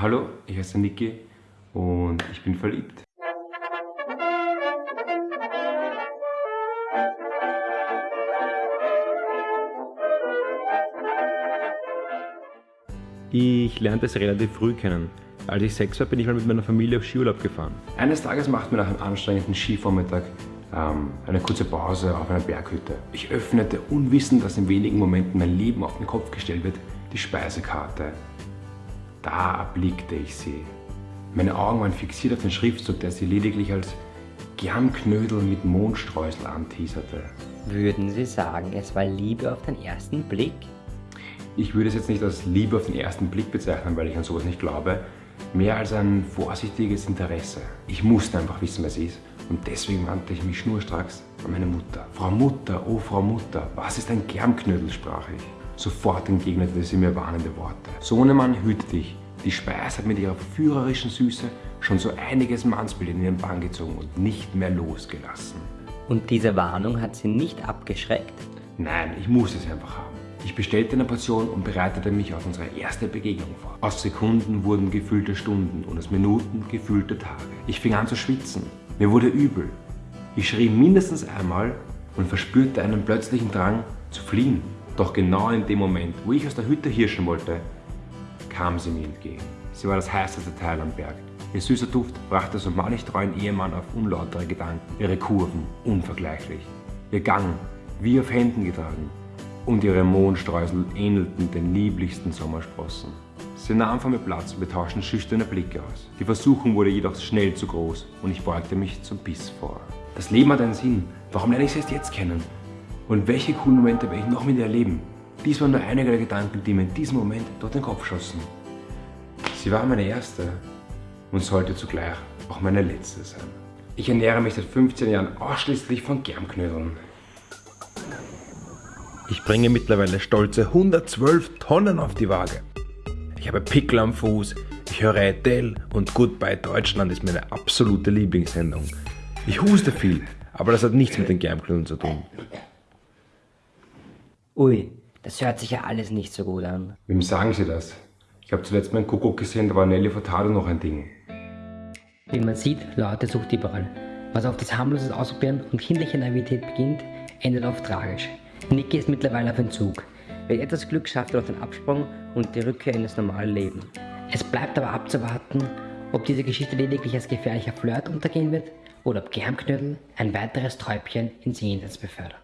Hallo, ich heiße Niki und ich bin verliebt. Ich lernte es relativ früh kennen. Als ich sechs war, bin ich mal mit meiner Familie auf Skiurlaub gefahren. Eines Tages machten wir nach einem anstrengenden Skivormittag ähm, eine kurze Pause auf einer Berghütte. Ich öffnete, unwissend, dass in wenigen Momenten mein Leben auf den Kopf gestellt wird, die Speisekarte. Da erblickte ich sie. Meine Augen waren fixiert auf den Schriftzug, der sie lediglich als Germknödel mit Mondstreusel anteaserte. Würden Sie sagen, es war Liebe auf den ersten Blick? Ich würde es jetzt nicht als Liebe auf den ersten Blick bezeichnen, weil ich an sowas nicht glaube. Mehr als ein vorsichtiges Interesse. Ich musste einfach wissen, wer sie ist. Und deswegen wandte ich mich schnurstracks an meine Mutter. Frau Mutter, oh Frau Mutter, was ist ein Germknödel, sprach ich. Sofort entgegnete sie mir warnende Worte. Sohnemann, hüte dich. Die Speis hat mit ihrer führerischen Süße schon so einiges Mannsbild in ihren Bann gezogen und nicht mehr losgelassen. Und diese Warnung hat Sie nicht abgeschreckt? Nein, ich musste sie einfach haben. Ich bestellte eine Portion und bereitete mich auf unsere erste Begegnung vor. Aus Sekunden wurden gefühlte Stunden und aus Minuten gefühlte Tage. Ich fing an zu schwitzen. Mir wurde übel. Ich schrie mindestens einmal und verspürte einen plötzlichen Drang zu fliehen. Doch genau in dem Moment, wo ich aus der Hütte hirschen wollte, kam sie mir entgegen. Sie war das heißeste Teil am Berg. Ihr süßer Duft brachte so manch treuen Ehemann auf unlautere Gedanken. Ihre Kurven unvergleichlich. Ihr Gang wie auf Händen getragen und ihre Mondstreusel ähnelten den lieblichsten Sommersprossen. Sie nahm von mir Platz und wir tauschten schüchterne Blicke aus. Die Versuchung wurde jedoch schnell zu groß und ich beugte mich zum Biss vor. Das Leben hat einen Sinn. Warum lerne ich sie erst jetzt kennen? Und welche coolen Momente werde ich noch mit ihr erleben? Dies waren nur einige der Gedanken, die mir in diesem Moment durch den Kopf schossen. Sie war meine erste und sollte zugleich auch meine letzte sein. Ich ernähre mich seit 15 Jahren ausschließlich von Germknödeln. Ich bringe mittlerweile stolze 112 Tonnen auf die Waage. Ich habe Pickel am Fuß, ich höre Adele und Goodbye Deutschland ist meine absolute Lieblingssendung. Ich huste viel, aber das hat nichts mit den Germknödeln zu tun. Ui, das hört sich ja alles nicht so gut an. Wem sagen Sie das? Ich habe zuletzt meinen Kuckuck gesehen, da war Nelly Furtado noch ein Ding. Wie man sieht, Leute sucht überall. Was auf das harmloses Ausprobieren und kindliche Naivität beginnt, endet oft tragisch. Niki ist mittlerweile auf Entzug. Wer etwas Glück schafft auf den Absprung und die Rückkehr in das normale Leben. Es bleibt aber abzuwarten, ob diese Geschichte lediglich als gefährlicher Flirt untergehen wird oder ob Germknödel ein weiteres Träubchen ins Jenseits befördern.